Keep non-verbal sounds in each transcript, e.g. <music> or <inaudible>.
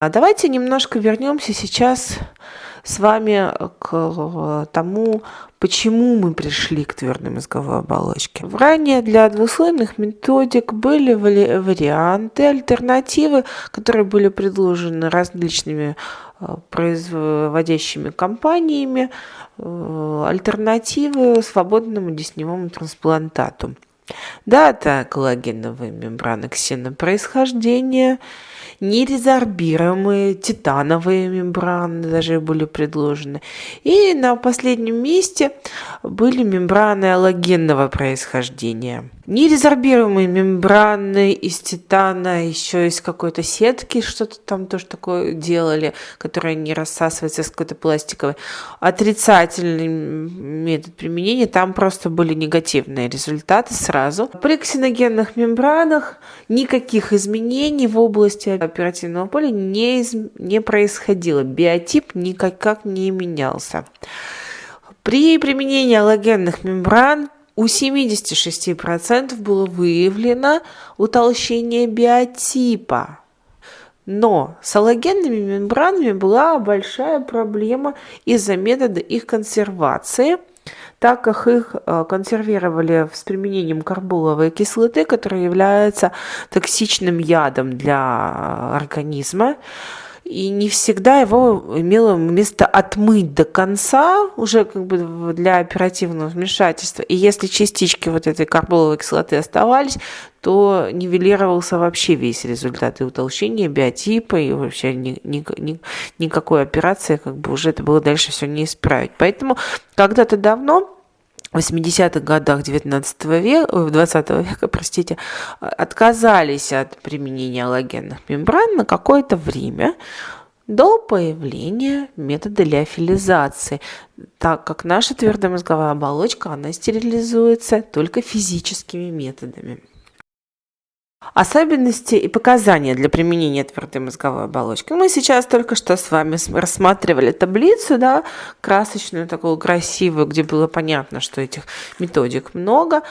А давайте немножко вернемся сейчас с вами к тому, почему мы пришли к твердой мозговой оболочке. Ранее для двуслойных методик были варианты, альтернативы, которые были предложены различными э, производящими компаниями, э, альтернативы свободному десневому трансплантату. Дата коллагеновой мембраны ксенопроисхождения – нерезорбируемые титановые мембраны даже были предложены. И на последнем месте были мембраны аллогенного происхождения. Нерезорбируемые мембраны из титана, еще из какой-то сетки, что-то там тоже такое делали, которое не рассасывается с какой-то пластиковой. Отрицательный метод применения, там просто были негативные результаты сразу. При ксеногенных мембранах никаких изменений в области оперативного поля не, из... не происходило. Биотип никак не менялся. При применении аллогенных мембран у 76% было выявлено утолщение биотипа. Но с аллогенными мембранами была большая проблема из-за метода их консервации, так как их э, консервировали с применением карболовой кислоты, которая является токсичным ядом для организма и не всегда его имело место отмыть до конца, уже как бы для оперативного вмешательства. И если частички вот этой карболовой кислоты оставались, то нивелировался вообще весь результат и утолщения биотипа, и вообще ни, ни, ни, никакой операции, как бы уже это было дальше все не исправить. Поэтому когда-то давно 80-х годах 19 века, 20 века, простите, отказались от применения аллогенных мембран на какое-то время до появления метода лиофилизации, так как наша твердомозговая оболочка, она стерилизуется только физическими методами. Особенности и показания для применения твердой мозговой оболочки. Мы сейчас только что с вами рассматривали таблицу, да, красочную, такую красивую, где было понятно, что этих методик много.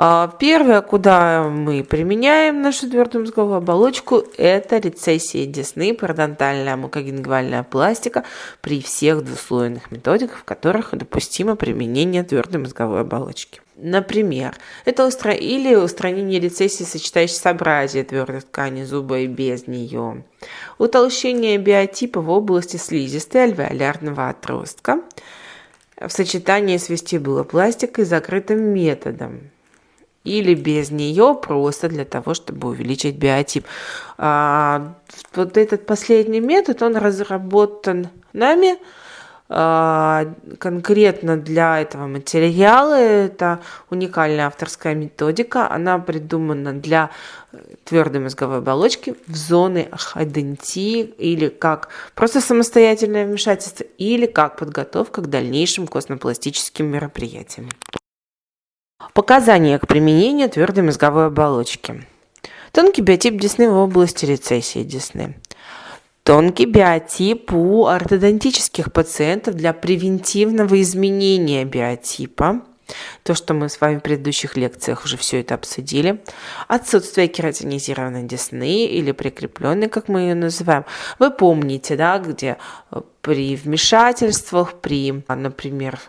А, первое, куда мы применяем нашу твердую мозговую оболочку, это рецессия десны, пародонтальная мукогенгвальная пластика при всех двуслойных методиках, в которых допустимо применение твердой мозговой оболочки. Например, это устра... или устранение рецессии сочетающей собразия твердой ткани зуба и без нее, утолщение биотипа в области слизистой альвеолярного отростка в сочетании с вестибулопластикой закрытым методом, или без нее просто для того, чтобы увеличить биотип. А, вот этот последний метод, он разработан нами а, конкретно для этого материала. Это уникальная авторская методика. Она придумана для твердой мозговой оболочки в зоны адентии или как просто самостоятельное вмешательство или как подготовка к дальнейшим костнопластическим мероприятиям. Показания к применению твердой мозговой оболочки. Тонкий биотип десны в области рецессии десны. Тонкий биотип у ортодонтических пациентов для превентивного изменения биотипа. То, что мы с вами в предыдущих лекциях уже все это обсудили. Отсутствие кератинизированной десны или прикрепленной, как мы ее называем. Вы помните, да, где при вмешательствах, при, например,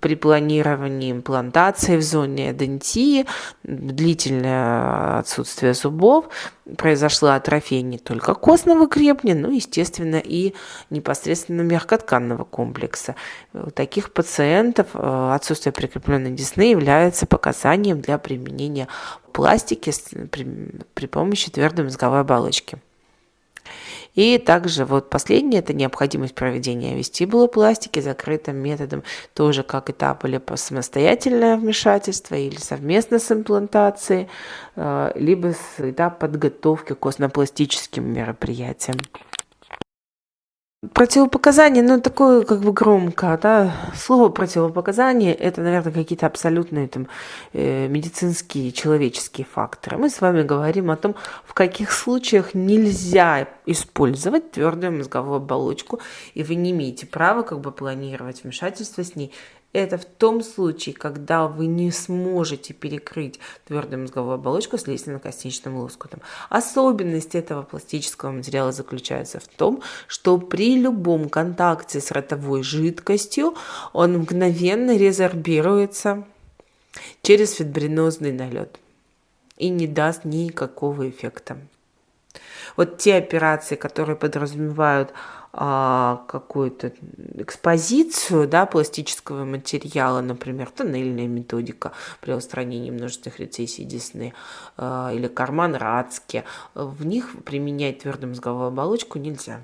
при планировании имплантации в зоне дентии, длительное отсутствие зубов, произошла атрофия не только костного крепня, но, естественно, и непосредственно мягкотканного комплекса. У таких пациентов э, отсутствие прикрепленной десны является показанием для применения пластики при, помощи твердой мозговой оболочки. И также вот последнее – это необходимость проведения вестибулопластики закрытым методом, тоже как этап или самостоятельное вмешательство, или совместно с имплантацией, э, либо этап подготовки к костнопластическим мероприятиям. Противопоказание, ну, такое как бы громко, да, слово противопоказание, это, наверное, какие-то абсолютные там э, медицинские, человеческие факторы. Мы с вами говорим о том, в каких случаях нельзя использовать твердую мозговую оболочку, и вы не имеете права как бы планировать вмешательство с ней это в том случае, когда вы не сможете перекрыть твердую мозговую оболочку с лестно-костичным лоскутом. Особенность этого пластического материала заключается в том, что при любом контакте с ротовой жидкостью он мгновенно резорбируется через фибринозный налет и не даст никакого эффекта. Вот те операции, которые подразумевают какую-то экспозицию да, пластического материала, например, тоннельная методика при устранении множественных рецессий десны а, или карман Радски, в них применять твердую мозговую оболочку нельзя.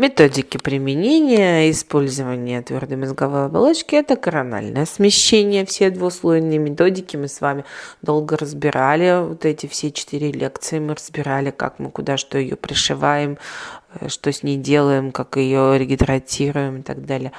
Методики применения использования твердой мозговой оболочки – это корональное смещение. Все двуслойные методики мы с вами долго разбирали. Вот эти все четыре лекции мы разбирали, как мы куда что ее пришиваем, э, что с ней делаем, как ее регидратируем и так далее.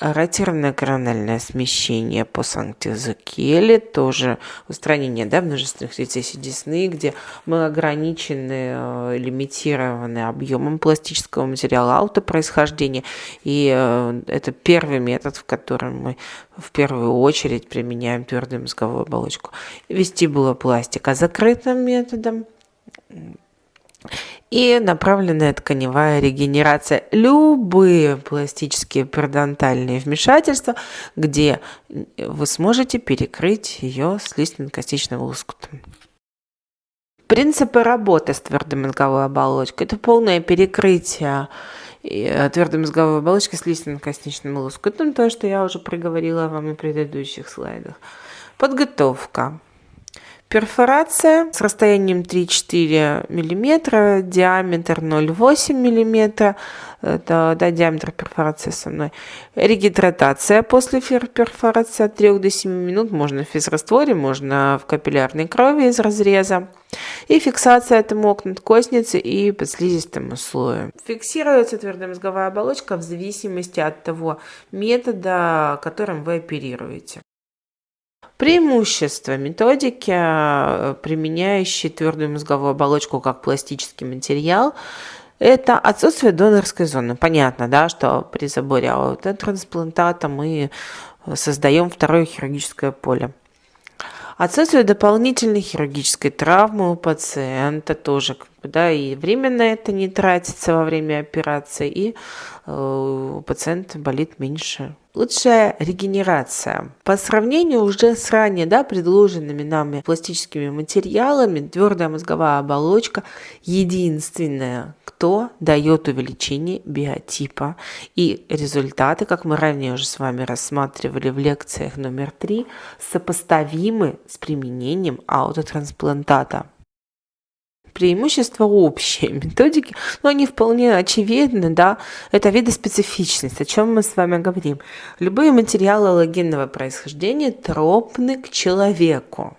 Ротированное корональное смещение по Санкт-Языкеле, тоже устранение да, множественных рецессий десны, где мы ограничены, э, лимитированы объемом пластического материала аутопроисхождения. И э, это первый метод, в котором мы в первую очередь применяем твердую мозговую оболочку. Вестибулопластика закрытым методом и направленная тканевая регенерация. Любые пластические перодонтальные вмешательства, где вы сможете перекрыть ее с листно-костичным лоскутом. Принципы работы с твердой мозговой оболочкой – это полное перекрытие э, твердой мозговой оболочки с листно-костичным лоскутом, то, что я уже проговорила вам на предыдущих слайдах. Подготовка. Перфорация с расстоянием 3-4 мм, диаметр 0,8 мм, это да, диаметр перфорации со мной. Регидратация после перфорации от 3 до 7 минут, можно в физрастворе, можно в капиллярной крови из разреза. И фиксация это мог надкостницы и под слизистому слою. Фиксируется твердая мозговая оболочка в зависимости от того метода, которым вы оперируете. Преимущество методики, э, применяющей твердую мозговую оболочку как пластический материал, это отсутствие донорской зоны. Понятно, да, что при заборе аутотрансплантата мы создаем второе хирургическое поле. Отсутствие дополнительной хирургической травмы у пациента тоже, да, и временно это не тратится во время операции, и э, у пациента болит меньше лучшая регенерация. По сравнению уже с ранее да, предложенными нами пластическими материалами, твердая мозговая оболочка единственная, кто дает увеличение биотипа. И результаты, как мы ранее уже с вами рассматривали в лекциях номер три, сопоставимы с применением аутотрансплантата преимущества общие <laughs> методики, но они вполне очевидны, да, это видоспецифичность, о чем мы с вами говорим. Любые материалы аллогенного происхождения тропны к человеку.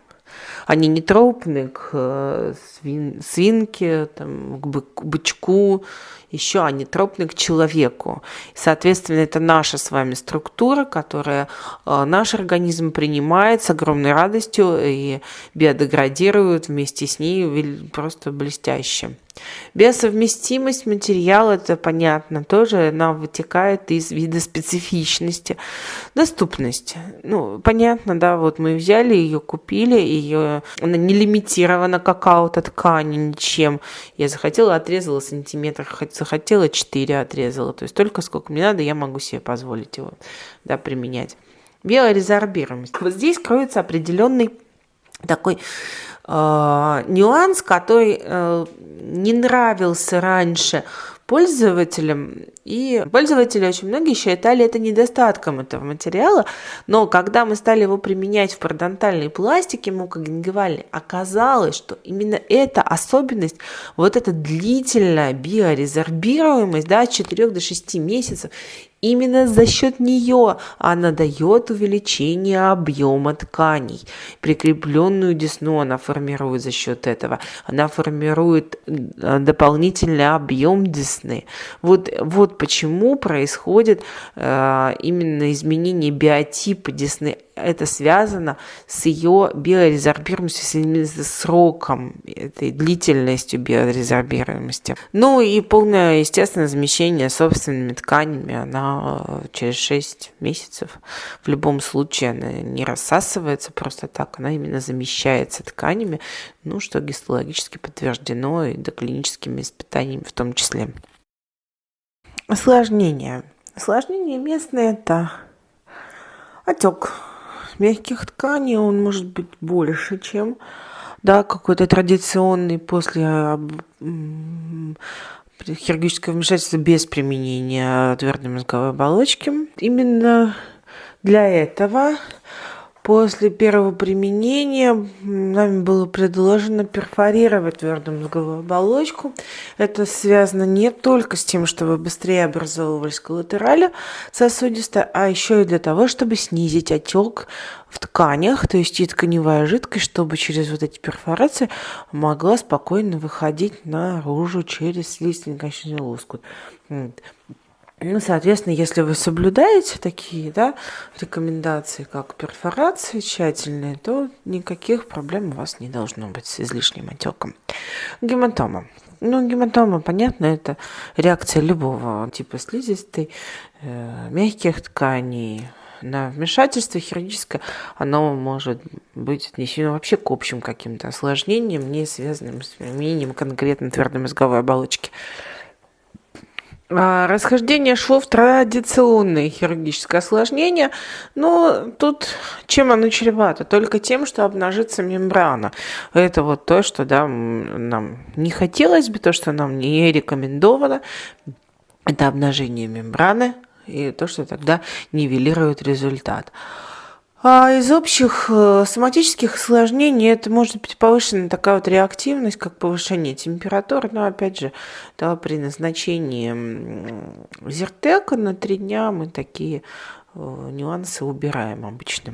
Они не тропны к э, свин, свинке, там, к бычку еще они тропны к человеку. Соответственно, это наша с вами структура, которая э, наш организм принимает с огромной радостью и биодеградирует вместе с ней просто блестяще. Биосовместимость материала, это понятно, тоже она вытекает из вида специфичности. Доступность. Ну, понятно, да, вот мы взяли ее, купили, ее, она не лимитирована какая-то ткань ничем. Я захотела, отрезала сантиметр, захотела 4 отрезала. То есть только сколько мне надо, я могу себе позволить его да, применять. Биорезорбируемость. Вот здесь кроется определенный такой нюанс, который э, не нравился раньше пользователям. И пользователи очень многие считали это недостатком этого материала, но когда мы стали его применять в пародонтальной пластике мукогенгивальной, оказалось, что именно эта особенность, вот эта длительная биорезорбируемость да, от 4 до 6 месяцев, Именно за счет нее она дает увеличение объема тканей. Прикрепленную десну она формирует за счет этого. Она формирует э, дополнительный объем десны. Вот, вот почему происходит э, именно изменение биотипа десны это связано с ее биорезорбируемостью, с сроком этой длительностью биорезорбируемости. Ну и полное, естественно, замещение собственными тканями, она э, через 6 месяцев в любом случае она не рассасывается просто так, она именно замещается тканями, ну, что гистологически подтверждено и доклиническими испытаниями в том числе. Осложнения. Осложнения местные – это отек мягких тканей, он может быть больше, чем да, какой-то традиционный после хирургического вмешательства без применения твердой мозговой оболочки. Именно для этого После первого применения нами было предложено перфорировать твердую мозговую оболочку. Это связано не только с тем, чтобы быстрее образовывались коллатерали сосудистые, а еще и для того, чтобы снизить отек в тканях, то есть и тканевая жидкость, чтобы через вот эти перфорации могла спокойно выходить наружу через слизистый лоскут. Ну, соответственно, если вы соблюдаете такие да, рекомендации, как перфорации тщательные, то никаких проблем у вас не должно быть с излишним отеком. Гематома. Ну, гематома, понятно, это реакция любого типа слизистой, э, мягких тканей, на вмешательство хирургическое, оно может быть отнесено вообще к общим каким-то осложнениям, не связанным с применением конкретно твердой мозговой оболочки. А, расхождение швов традиционное хирургическое осложнение, но тут чем оно чревато? Только тем, что обнажится мембрана. Это вот то, что да, нам не хотелось бы, то, что нам не рекомендовано. Это обнажение мембраны и то, что тогда нивелирует результат. А из общих э, соматических осложнений это может быть повышенная такая вот реактивность, как повышение температуры, но опять же, да, при назначении зертека на три дня мы такие э, нюансы убираем обычно.